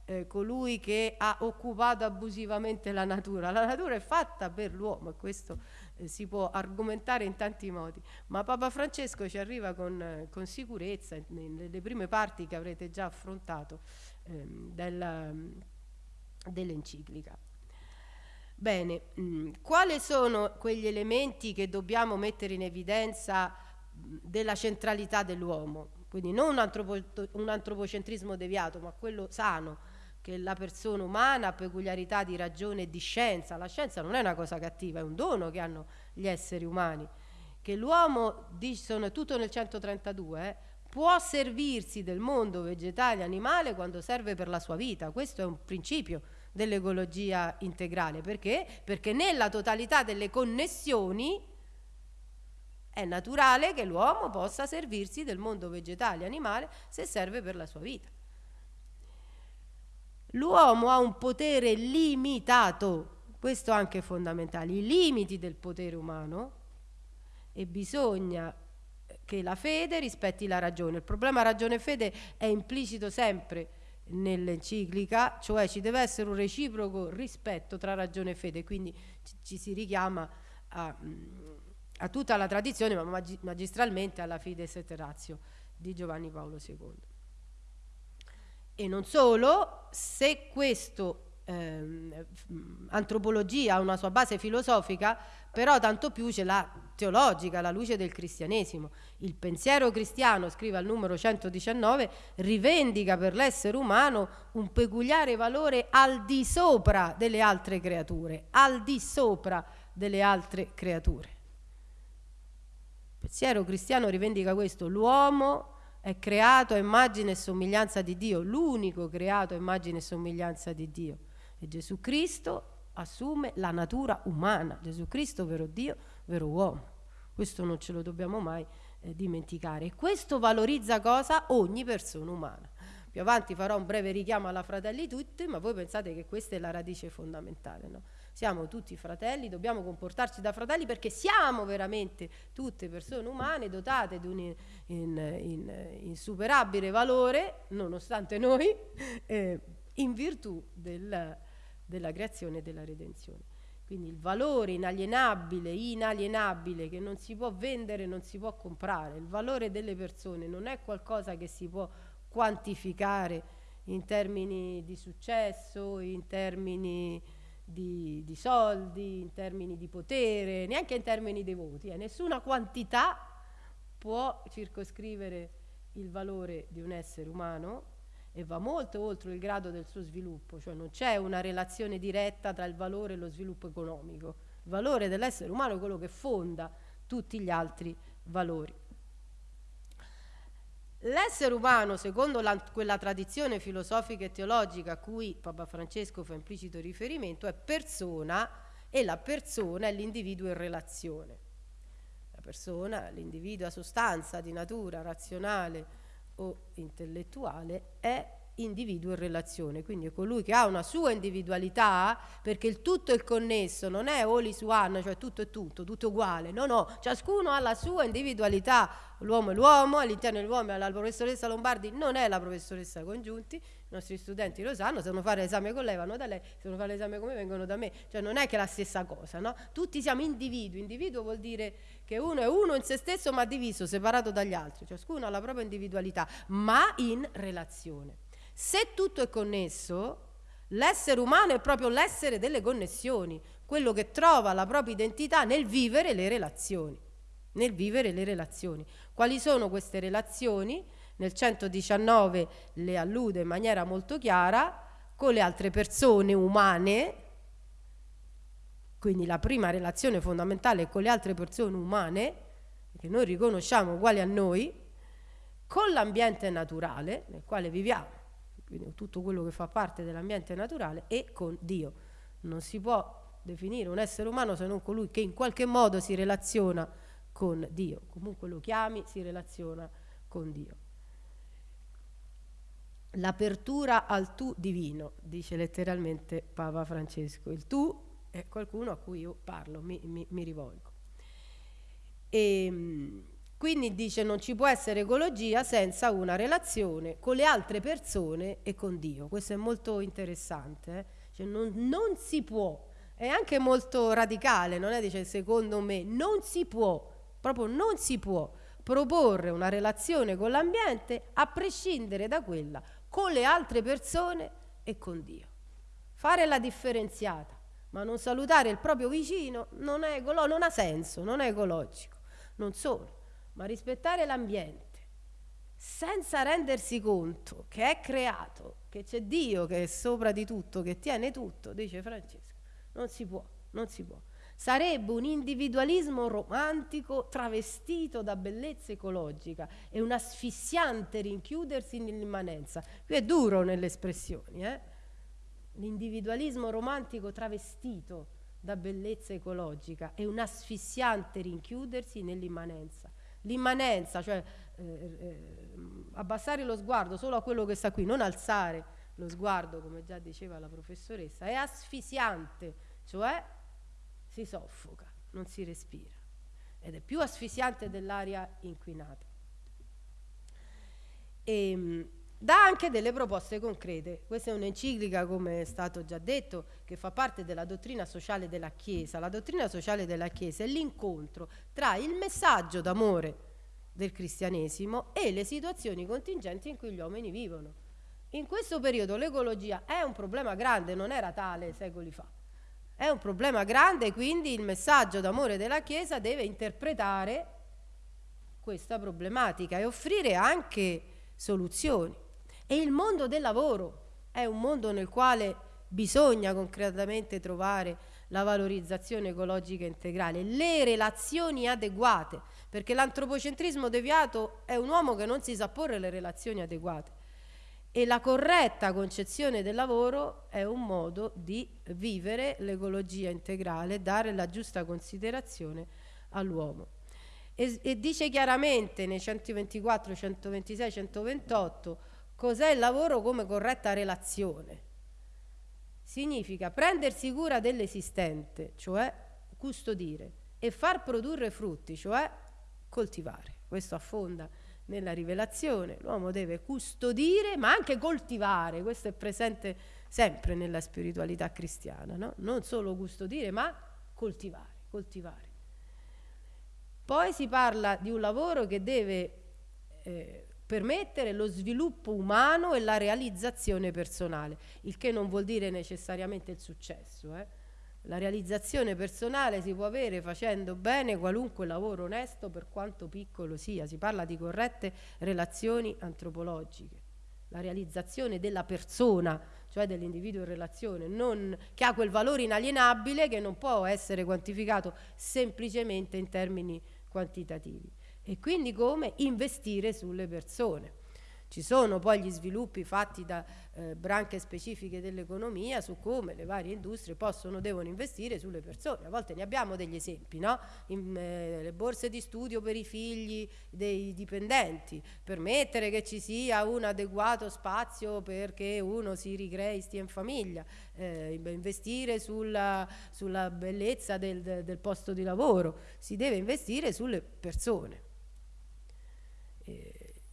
eh, colui che ha occupato abusivamente la natura, la natura è fatta per l'uomo e questo eh, si può argomentare in tanti modi, ma Papa Francesco ci arriva con, eh, con sicurezza nelle prime parti che avrete già affrontato ehm, dell'enciclica. Bene, mm, quali sono quegli elementi che dobbiamo mettere in evidenza mm, della centralità dell'uomo? Quindi non un, antropo, un antropocentrismo deviato, ma quello sano, che la persona umana ha peculiarità di ragione e di scienza. La scienza non è una cosa cattiva, è un dono che hanno gli esseri umani. Che l'uomo, sono tutto nel 132, eh, può servirsi del mondo vegetale e animale quando serve per la sua vita. Questo è un principio dell'ecologia integrale. Perché? Perché nella totalità delle connessioni è naturale che l'uomo possa servirsi del mondo vegetale e animale se serve per la sua vita. L'uomo ha un potere limitato, questo anche è fondamentale, i limiti del potere umano e bisogna che la fede rispetti la ragione. Il problema ragione e fede è implicito sempre nell'enciclica, cioè ci deve essere un reciproco rispetto tra ragione e fede, quindi ci, ci si richiama a, a, tutta la tradizione, ma mag magistralmente alla Fides et Ratio di Giovanni Paolo II. E non solo, se questo eh, antropologia ha una sua base filosofica, però tanto più ce l'ha teologica, la luce del cristianesimo. Il pensiero cristiano, scrive al numero 119, rivendica per l'essere umano un peculiare valore al di sopra delle altre creature, al di sopra delle altre creature. Il pensiero cristiano rivendica questo, l'uomo è creato a immagine e somiglianza di Dio, l'unico creato a immagine e somiglianza di Dio. E Gesù Cristo assume la natura umana, Gesù Cristo vero Dio, vero uomo. Questo non ce lo dobbiamo mai eh, dimenticare. E questo valorizza cosa? Ogni persona umana. Più avanti farò un breve richiamo alla fratelli tutti, ma voi pensate che questa è la radice fondamentale, no? Siamo tutti fratelli, dobbiamo comportarci da fratelli perché siamo veramente tutte persone umane dotate di un in, in, in, insuperabile valore, nonostante noi, eh, in virtù del, della creazione e della redenzione. Quindi il valore inalienabile, inalienabile, che non si può vendere, non si può comprare, il valore delle persone non è qualcosa che si può quantificare in termini di successo, in termini di, di soldi, in termini di potere, neanche in termini di voti. Eh. Nessuna quantità può circoscrivere il valore di un essere umano e va molto oltre il grado del suo sviluppo, cioè non c'è una relazione diretta tra il valore e lo sviluppo economico. Il valore dell'essere umano è quello che fonda tutti gli altri valori. L'essere umano, secondo la, quella tradizione filosofica e teologica a cui Papa Francesco fa implicito riferimento, è persona e la persona è l'individuo in relazione. La persona, l'individuo a sostanza di natura razionale, o intellettuale è individuo in relazione, quindi è colui che ha una sua individualità, perché il tutto è connesso, non è all is one, cioè tutto è tutto, tutto uguale, no, no, ciascuno ha la sua individualità, l'uomo è l'uomo, all'interno dell'uomo la professoressa Lombardi non è la professoressa Congiunti, i nostri studenti lo sanno, se devono fare l'esame con lei vanno da lei, se devono fare l'esame con me vengono da me, cioè non è che è la stessa cosa, no? Tutti siamo individui, individuo vuol dire che uno è uno in se stesso ma diviso, separato dagli altri, ciascuno ha la propria individualità, ma in relazione. Se tutto è connesso, l'essere umano è proprio l'essere delle connessioni, quello che trova la propria identità nel vivere le relazioni. Nel vivere le relazioni. Quali sono queste relazioni? Nel 119 le allude in maniera molto chiara con le altre persone umane, quindi la prima relazione fondamentale è con le altre persone umane, che noi riconosciamo uguali a noi, con l'ambiente naturale nel quale viviamo quindi tutto quello che fa parte dell'ambiente naturale, e con Dio. Non si può definire un essere umano se non colui che in qualche modo si relaziona con Dio. Comunque lo chiami, si relaziona con Dio. L'apertura al tu divino, dice letteralmente Papa Francesco. Il tu è qualcuno a cui io parlo, mi, mi, mi rivolgo. E, ehm, quindi dice non ci può essere ecologia senza una relazione con le altre persone e con Dio. Questo è molto interessante. Eh? Cioè non, non, si può, è anche molto radicale, non è dice secondo me, non si può, proprio non si può proporre una relazione con l'ambiente a prescindere da quella con le altre persone e con Dio. Fare la differenziata ma non salutare il proprio vicino non, ecolo- non ha senso, non è ecologico. Non solo, ma rispettare l'ambiente senza rendersi conto che è creato, che c'è Dio che è sopra di tutto, che tiene tutto, dice Francesco, non si può, non si può. Sarebbe un individualismo romantico travestito da bellezza ecologica e un asfissiante rinchiudersi nell'immanenza. Qui è duro nelle espressioni, eh? L'individualismo romantico travestito da bellezza ecologica e un asfissiante rinchiudersi nell'immanenza. L'immanenza, cioè eh, eh, abbassare lo sguardo solo a quello che sta qui, non alzare lo sguardo, come già diceva la professoressa, è asfissiante, cioè si soffoca, non si respira ed è più asfissiante dell'aria inquinata. E, ehm, dà anche delle proposte concrete. Questa è un'enciclica, come è stato già detto, che fa parte della dottrina sociale della Chiesa. La dottrina sociale della Chiesa è l'incontro tra il messaggio d'amore del cristianesimo e le situazioni contingenti in cui gli uomini vivono. In questo periodo l'ecologia è un problema grande, non era tale secoli fa. È un problema grande, quindi il messaggio d'amore della Chiesa deve interpretare questa problematica e offrire anche soluzioni. E il mondo del lavoro è un mondo nel quale bisogna concretamente trovare la valorizzazione ecologica integrale, le relazioni adeguate, perché l'antropocentrismo deviato è un uomo che non si sa porre le relazioni adeguate e la corretta concezione del lavoro è un modo di vivere l'ecologia integrale, dare la giusta considerazione all'uomo. E, e, dice chiaramente nei 124, 126, 128 cos'è il lavoro come corretta relazione. Significa prendersi cura dell'esistente, cioè custodire, e far produrre frutti, cioè coltivare. Questo affonda nella rivelazione, l'uomo deve custodire ma anche coltivare, questo è presente sempre nella spiritualità cristiana, no? non solo custodire ma coltivare, coltivare. Poi si parla di un lavoro che deve eh, permettere lo sviluppo umano e la realizzazione personale, il che non vuol dire necessariamente il successo. Eh? La realizzazione personale si può avere facendo bene qualunque lavoro onesto per quanto piccolo sia. Si parla di corrette relazioni antropologiche. La realizzazione della persona, cioè dell'individuo in relazione, non, che ha quel valore inalienabile che non può essere quantificato semplicemente in termini quantitativi. E quindi come investire sulle persone. Ci sono poi gli sviluppi fatti da eh, branche specifiche dell'economia su come le varie industrie possono, devono investire sulle persone. A volte ne abbiamo degli esempi, no? In, eh, le borse di studio per i figli dei dipendenti, permettere che ci sia un adeguato spazio perché uno si ricrei, stia in famiglia, eh, investire sulla, sulla bellezza del, del posto di lavoro, si deve investire sulle persone.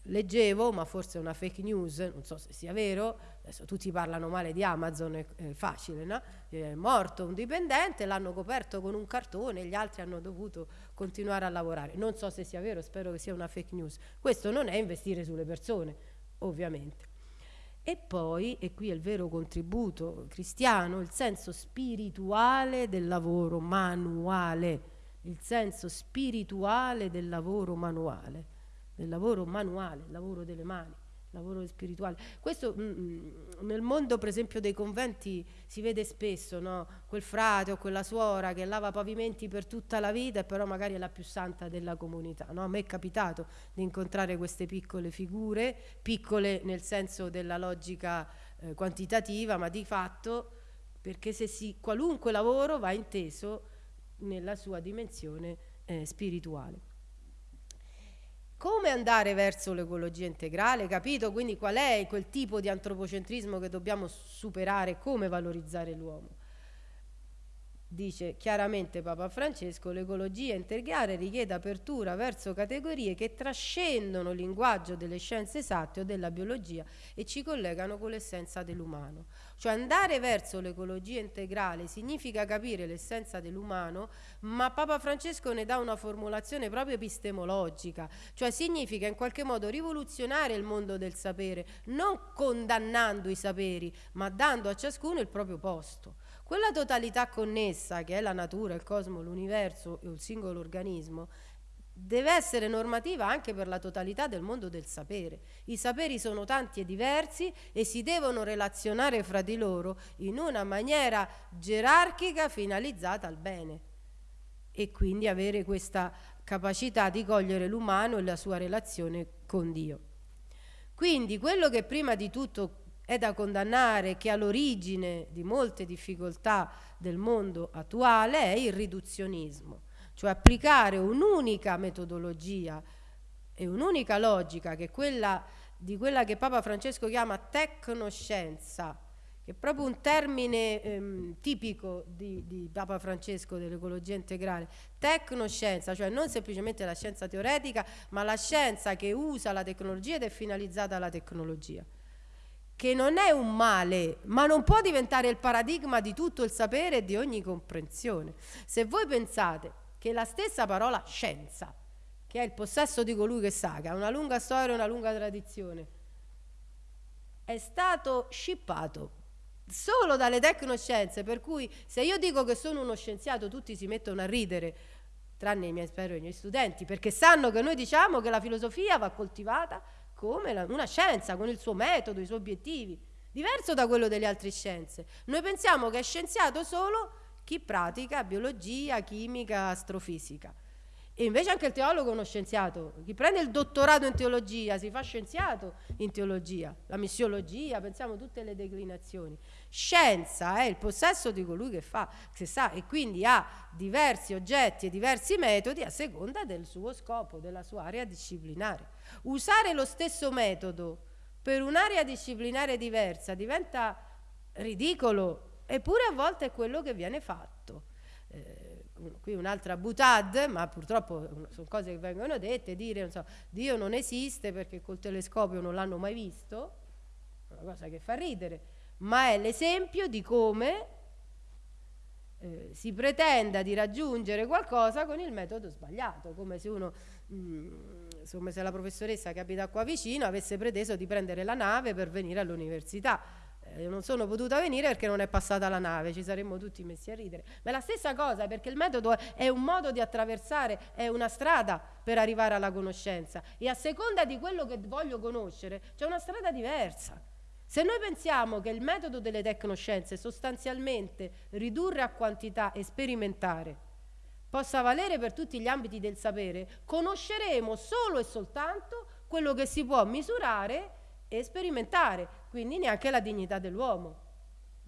Eh, leggevo, ma forse è una fake news, non so se sia vero, adesso tutti parlano male di Amazon, è, facile, no? È morto un dipendente, l'hanno coperto con un cartone, gli altri hanno dovuto continuare a lavorare. Non so se sia vero, spero che sia una fake news. Questo non è investire sulle persone, ovviamente. E poi, e qui è il vero contributo cristiano, il senso spirituale del lavoro manuale, il senso spirituale del lavoro manuale del lavoro manuale, il lavoro delle mani, il lavoro spirituale. Questo mh, mm, mm, nel mondo per esempio dei conventi si vede spesso, no? quel frate o quella suora che lava pavimenti per tutta la vita e però magari è la più santa della comunità. No? A me è capitato di incontrare queste piccole figure, piccole nel senso della logica eh, quantitativa, ma di fatto perché se si, qualunque lavoro va inteso nella sua dimensione eh, spirituale come andare verso l'ecologia integrale, capito? Quindi qual è quel tipo di antropocentrismo che dobbiamo superare, come valorizzare l'uomo dice chiaramente Papa Francesco, l'ecologia integrale richiede apertura verso categorie che trascendono il linguaggio delle scienze esatte o della biologia e ci collegano con l'essenza dell'umano. Cioè andare verso l'ecologia integrale significa capire l'essenza dell'umano, ma Papa Francesco ne dà una formulazione proprio epistemologica, cioè significa in qualche modo rivoluzionare il mondo del sapere, non condannando i saperi, ma dando a ciascuno il proprio posto. Quella totalità connessa che è la natura, il cosmo, l'universo e il singolo organismo deve essere normativa anche per la totalità del mondo del sapere. I saperi sono tanti e diversi e si devono relazionare fra di loro in una maniera gerarchica finalizzata al bene e quindi avere questa capacità di cogliere l'umano e la sua relazione con Dio. Quindi quello che prima di tutto è da condannare, che all'origine di molte difficoltà del mondo attuale, è il riduzionismo cioè applicare un'unica metodologia e un'unica logica che è quella di quella che Papa Francesco chiama tecnoscienza, che è proprio un termine ehm, tipico di, di, Papa Francesco dell'ecologia integrale, tecnoscienza, cioè non semplicemente la scienza teoretica, ma la scienza che usa la tecnologia ed è finalizzata alla tecnologia, che non è un male, ma non può diventare il paradigma di tutto il sapere e di ogni comprensione. Se voi pensate che la stessa parola scienza, che è il possesso di colui che sa, che ha una lunga storia e una lunga tradizione, è stato scippato solo dalle tecnoscienze, per cui se io dico che sono uno scienziato tutti si mettono a ridere, tranne i miei, spero, i miei studenti, perché sanno che noi diciamo che la filosofia va coltivata come una scienza, con il suo metodo, i suoi obiettivi, diverso da quello delle altre scienze. Noi pensiamo che è scienziato solo chi pratica biologia, chimica, astrofisica. E invece anche il teologo è uno scienziato. Chi prende il dottorato in teologia si fa scienziato in teologia, la missiologia, pensiamo tutte le declinazioni. Scienza è il possesso di colui che fa, che sa, e quindi ha diversi oggetti e diversi metodi a seconda del suo scopo, della sua area disciplinare. Usare lo stesso metodo per un'area disciplinare diversa diventa ridicolo Eppure a volte è quello che viene fatto. Eh, qui un'altra butad, ma purtroppo sono cose che vengono dette, dire non so, Dio non esiste perché col telescopio non l'hanno mai visto, una cosa che fa ridere, ma è l'esempio di come eh, si pretenda di raggiungere qualcosa con il metodo sbagliato, come se uno, mh, mm, se la professoressa che abita qua vicino avesse preteso di prendere la nave per venire all'università eh, non sono potuta venire perché non è passata la nave, ci saremmo tutti messi a ridere. Ma è la stessa cosa perché il metodo è un modo di attraversare, è una strada per arrivare alla conoscenza e a seconda di quello che voglio conoscere c'è una strada diversa. Se noi pensiamo che il metodo delle tecnoscienze sostanzialmente ridurre a quantità e sperimentare possa valere per tutti gli ambiti del sapere, conosceremo solo e soltanto quello che si può misurare e sperimentare, quindi neanche la dignità dell'uomo,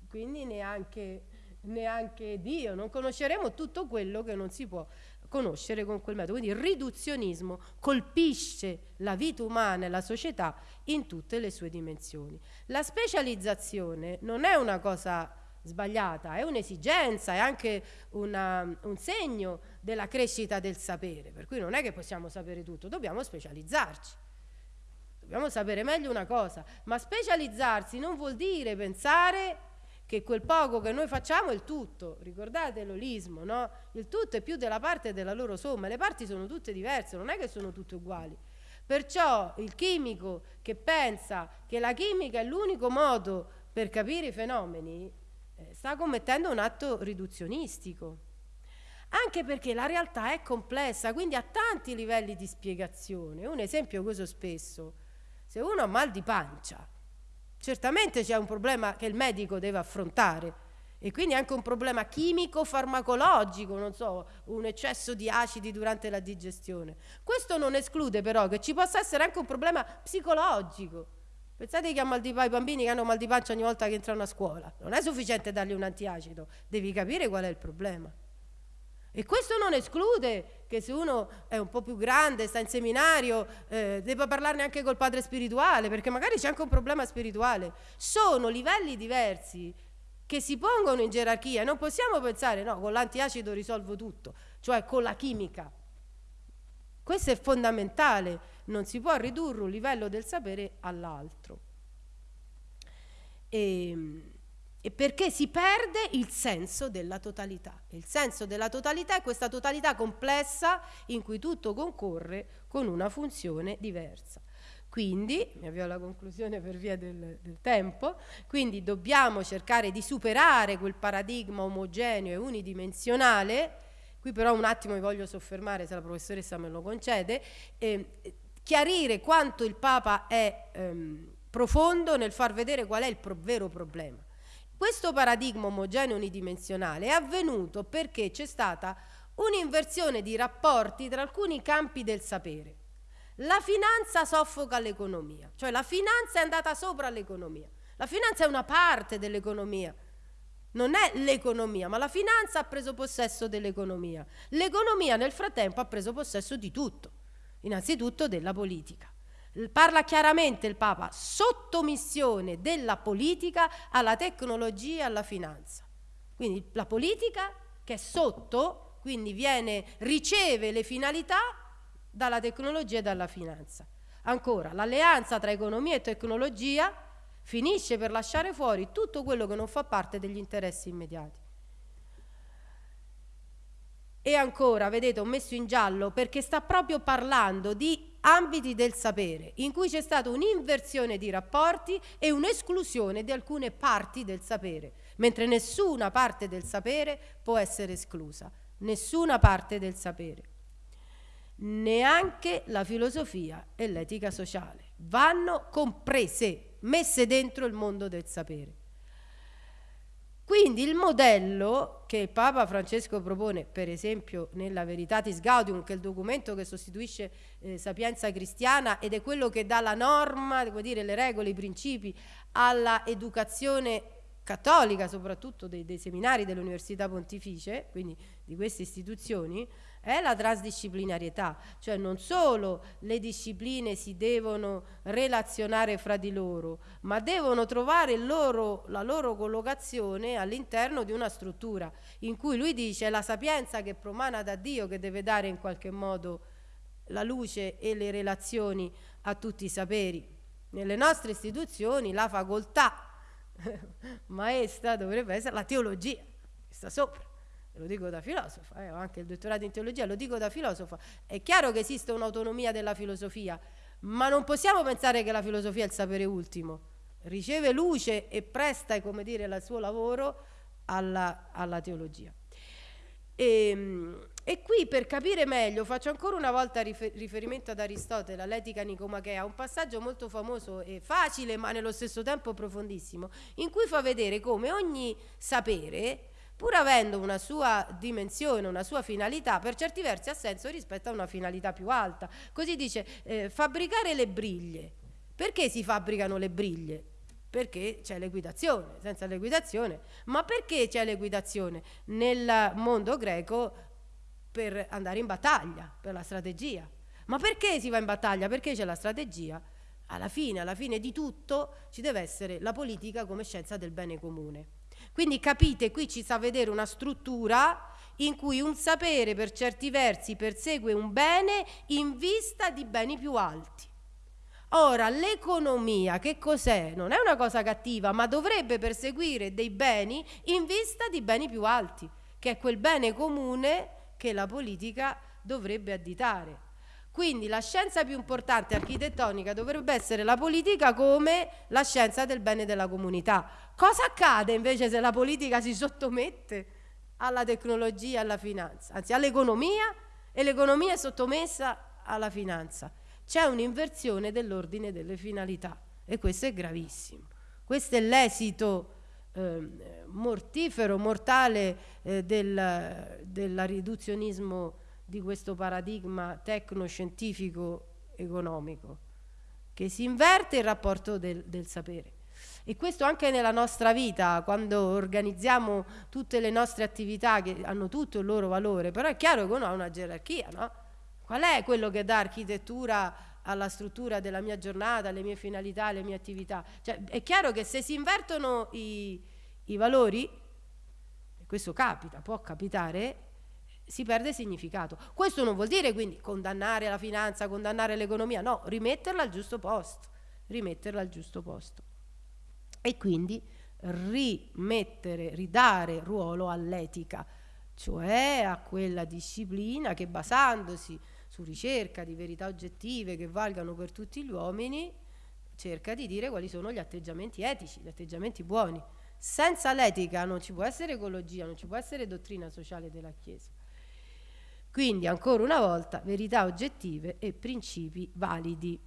quindi neanche, neanche Dio, non conosceremo tutto quello che non si può conoscere con quel metodo. Quindi il riduzionismo colpisce la vita umana e la società in tutte le sue dimensioni. La specializzazione non è una cosa sbagliata, è un'esigenza, è anche una, un segno della crescita del sapere, per cui non è che possiamo sapere tutto, dobbiamo specializzarci. Dobbiamo sapere meglio una cosa, ma specializzarsi non vuol dire pensare che quel poco che noi facciamo è il tutto. Ricordate l'olismo, no? Il tutto è più della parte della loro somma, le parti sono tutte diverse, non è che sono tutte uguali. Perciò il chimico che pensa che la chimica è l'unico modo per capire i fenomeni eh, sta commettendo un atto riduzionistico. Anche perché la realtà è complessa, quindi ha tanti livelli di spiegazione. Un esempio che uso spesso se uno ha mal di pancia, certamente c'è un problema che il medico deve affrontare e quindi anche un problema chimico-farmacologico, non so, un eccesso di acidi durante la digestione. Questo non esclude però che ci possa essere anche un problema psicologico. Pensate che mal di pancia, i bambini che hanno mal di pancia ogni volta che entrano a scuola. Non è sufficiente dargli un antiacido, devi capire qual è il problema. E questo non esclude che se uno è un po' più grande, sta in seminario, eh, debba parlarne anche col padre spirituale, perché magari c'è anche un problema spirituale. Sono livelli diversi che si pongono in gerarchia. Non possiamo pensare, no, con l'antiacido risolvo tutto, cioè con la chimica. Questo è fondamentale, non si può ridurre un livello del sapere all'altro. E, ehm, e perché si perde il senso della totalità. Il senso della totalità è questa totalità complessa in cui tutto concorre con una funzione diversa. Quindi, mi avvio alla conclusione per via del, del, tempo, quindi dobbiamo cercare di superare quel paradigma omogeneo e unidimensionale, qui però un attimo mi voglio soffermare, se la professoressa me lo concede, eh, chiarire quanto il Papa è ehm, profondo nel far vedere qual è il pro vero problema. Questo paradigma omogeneo unidimensionale è avvenuto perché c'è stata un'inversione di rapporti tra alcuni campi del sapere. La finanza soffoca l'economia, cioè la finanza è andata sopra l'economia. La finanza è una parte dell'economia, non è l'economia, ma la finanza ha preso possesso dell'economia. L'economia nel frattempo ha preso possesso di tutto, innanzitutto della politica. Parla chiaramente il Papa, sottomissione della politica alla tecnologia e alla finanza. Quindi la politica che è sotto, quindi viene, riceve le finalità dalla tecnologia e dalla finanza. Ancora, l'alleanza tra economia e tecnologia finisce per lasciare fuori tutto quello che non fa parte degli interessi immediati. E ancora, vedete, ho messo in giallo perché sta proprio parlando di ambiti del sapere, in cui c'è stata un'inversione di rapporti e un'esclusione di alcune parti del sapere, mentre nessuna parte del sapere può essere esclusa, nessuna parte del sapere neanche la filosofia e l'etica sociale. Vanno comprese, messe dentro il mondo del sapere. Quindi il modello che Papa Francesco propone, per esempio nella Veritatis Gaudium, che è il documento che sostituisce eh, Sapienza Cristiana ed è quello che dà la norma, devo dire, le regole, i principi alla educazione cattolica, soprattutto dei, dei seminari dell'Università Pontificie, quindi di queste istituzioni, è la transdisciplinarietà, cioè non solo le discipline si devono relazionare fra di loro, ma devono trovare loro, la loro collocazione all'interno di una struttura in cui lui dice è la sapienza che promana da Dio che deve dare in qualche modo la luce e le relazioni a tutti i saperi. Nelle nostre istituzioni la facoltà maestra dovrebbe essere la teologia, che sta sopra lo dico da filosofa, eh, ho anche il dottorato in teologia, lo dico da filosofa, è chiaro che esiste un'autonomia della filosofia, ma non possiamo pensare che la filosofia è il sapere ultimo, riceve luce e presta, come dire, il suo lavoro alla, alla teologia. E, ehm, e, qui per capire meglio faccio ancora una volta rifer riferimento ad Aristotele, all'etica nicomachea, un passaggio molto famoso e facile ma nello stesso tempo profondissimo, in cui fa vedere come ogni sapere pur avendo una sua dimensione, una sua finalità, per certi versi ha senso rispetto a una finalità più alta. Così dice, eh, fabbricare le briglie. Perché si fabbricano le briglie? Perché c'è l'equitazione, senza l'equitazione. Ma perché c'è l'equitazione? Nel mondo greco per andare in battaglia, per la strategia. Ma perché si va in battaglia? Perché c'è la strategia? Alla fine, alla fine di tutto, ci deve essere la politica come scienza del bene comune. Quindi capite, qui ci sa vedere una struttura in cui un sapere per certi versi persegue un bene in vista di beni più alti. Ora, l'economia che cos'è? Non è una cosa cattiva, ma dovrebbe perseguire dei beni in vista di beni più alti, che è quel bene comune che la politica dovrebbe additare. Quindi la scienza più importante architettonica dovrebbe essere la politica come la scienza del bene della comunità. Cosa accade invece se la politica si sottomette alla tecnologia, alla finanza, anzi all'economia e l'economia è sottomessa alla finanza? C'è un'inversione dell'ordine delle finalità e questo è gravissimo. Questo è l'esito eh, mortifero, mortale eh, del, del riduzionismo di questo paradigma tecnoscientifico economico, che si inverte il rapporto del, del sapere. E questo anche nella nostra vita, quando organizziamo tutte le nostre attività che hanno tutto il loro valore, però è chiaro che uno ha una gerarchia, no? Qual è quello che dà architettura alla struttura della mia giornata, alle mie finalità, alle mie attività? Cioè, è chiaro che se si invertono i, i valori, questo capita, può capitare, si perde significato. Questo non vuol dire quindi condannare la finanza, condannare l'economia, no, rimetterla al giusto posto, rimetterla al giusto posto. E quindi rimettere, ridare ruolo all'etica, cioè a quella disciplina che basandosi su ricerca di verità oggettive che valgano per tutti gli uomini, cerca di dire quali sono gli atteggiamenti etici, gli atteggiamenti buoni. Senza l'etica non ci può essere ecologia, non ci può essere dottrina sociale della Chiesa. Quindi, ancora una volta, verità oggettive e principi validi.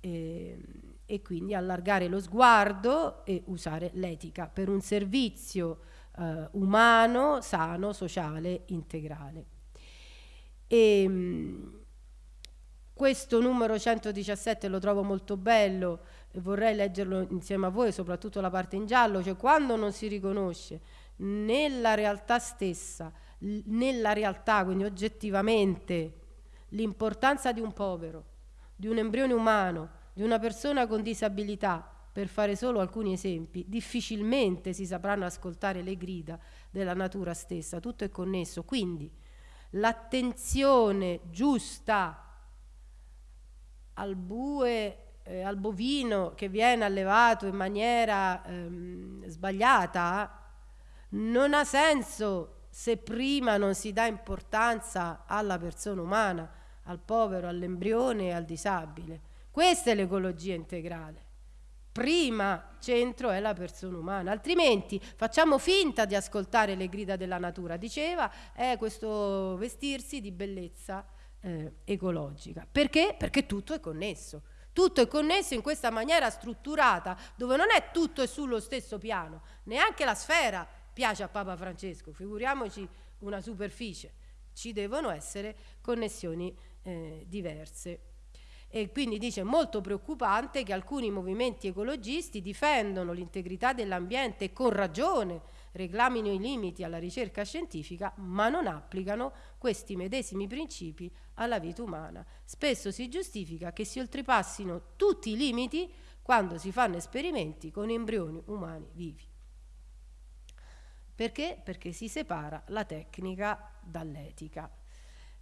E, ehm, e quindi allargare lo sguardo e usare l'etica per un servizio eh, umano, sano, sociale, integrale. E, ehm, questo numero 117 lo trovo molto bello vorrei leggerlo insieme a voi, soprattutto la parte in giallo, cioè quando non si riconosce nella realtà stessa, nella realtà, quindi oggettivamente, l'importanza di un povero, di un embrione umano, di una persona con disabilità, per fare solo alcuni esempi, difficilmente si sapranno ascoltare le grida della natura stessa, tutto è connesso. Quindi l'attenzione giusta al bue, eh, al bovino che viene allevato in maniera ehm, sbagliata non ha senso se prima non si dà importanza alla persona umana, al povero, all'embrione e al disabile. Questa è l'ecologia integrale. Prima centro è la persona umana, altrimenti facciamo finta di ascoltare le grida della natura. Diceva, è questo vestirsi di bellezza eh, ecologica. Perché? Perché tutto è connesso. Tutto è connesso in questa maniera strutturata, dove non è tutto è sullo stesso piano, neanche la sfera piace a Papa Francesco, figuriamoci una superficie. Ci devono essere connessioni eh, diverse. E quindi dice molto preoccupante che alcuni movimenti ecologisti difendono l'integrità dell'ambiente con ragione reclamino i limiti alla ricerca scientifica, ma non applicano questi medesimi principi alla vita umana. Spesso si giustifica che si oltrepassino tutti i limiti quando si fanno esperimenti con embrioni umani vivi. Perché? Perché si separa la tecnica dall'etica.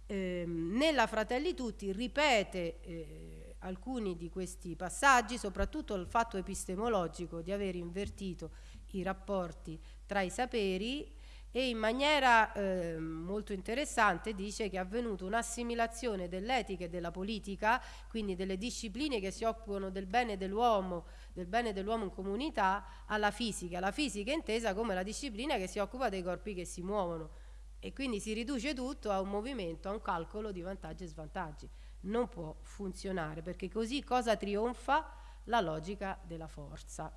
Eh, nella Fratelli Tutti ripete eh, alcuni di questi passaggi, soprattutto il fatto epistemologico di aver invertito i rapporti tra i saperi e in maniera eh, molto interessante dice che è avvenuta un'assimilazione dell'etica e della politica, quindi delle discipline che si occupano del bene dell'uomo, del bene dell'uomo in comunità, alla fisica. La fisica è intesa come la disciplina che si occupa dei corpi che si muovono e quindi si riduce tutto a un movimento, a un calcolo di vantaggi e svantaggi. Non può funzionare perché così cosa trionfa? La logica della forza.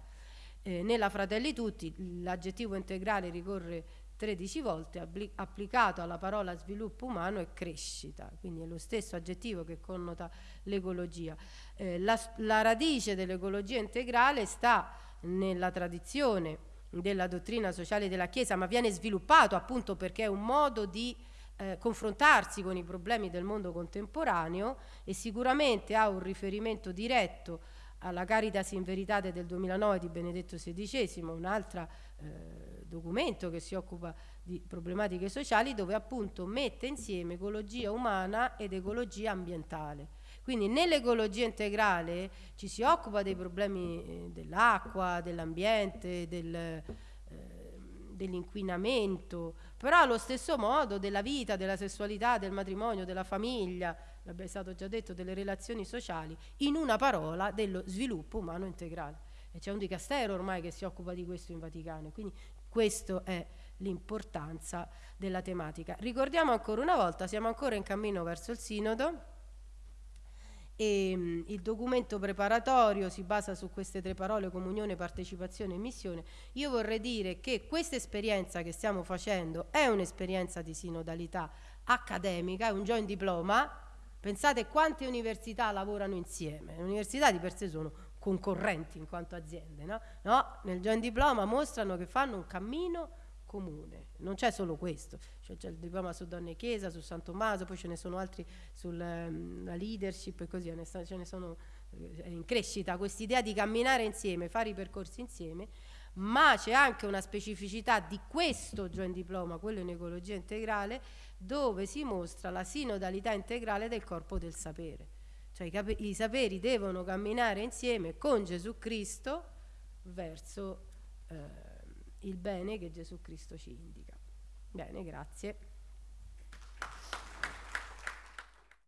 Eh, nella Fratelli Tutti l'aggettivo integrale ricorre 13 volte applicato alla parola sviluppo umano e crescita, quindi è lo stesso aggettivo che connota l'ecologia. Eh, la, la radice dell'ecologia integrale sta nella tradizione della dottrina sociale della Chiesa, ma viene sviluppato appunto perché è un modo di eh, confrontarsi con i problemi del mondo contemporaneo e sicuramente ha un riferimento diretto alla Caritas in Veritate del 2009 di Benedetto XVI, un altro eh, documento che si occupa di problematiche sociali dove appunto mette insieme ecologia umana ed ecologia ambientale. Quindi nell'ecologia integrale ci si occupa dei problemi eh, dell'acqua, dell'ambiente, del, eh, dell'inquinamento, però allo stesso modo della vita, della sessualità, del matrimonio, della famiglia, è stato già detto, delle relazioni sociali, in una parola dello sviluppo umano integrale. E c'è un dicastero ormai che si occupa di questo in Vaticano, quindi questa è l'importanza della tematica. Ricordiamo ancora una volta, siamo ancora in cammino verso il Sinodo e mh, il documento preparatorio si basa su queste tre parole comunione, partecipazione e missione. Io vorrei dire che questa esperienza che stiamo facendo è un'esperienza di sinodalità accademica, è un joint diploma, Pensate quante università lavorano insieme. Le università di per sé sono concorrenti in quanto aziende, no? no nel joint diploma mostrano che fanno un cammino comune. Non c'è solo questo, cioè c'è il diploma su Donne e Chiesa, su San Tommaso, poi ce ne sono altri sulla um, leadership e così, ce ne sono eh, in crescita quest'idea di camminare insieme, fare i percorsi insieme, ma c'è anche una specificità di questo joint diploma, quello in ecologia integrale, dove si mostra la sinodalità integrale del corpo del sapere. Cioè i, i saperi devono camminare insieme con Gesù Cristo verso eh, il bene che Gesù Cristo ci indica. Bene, grazie.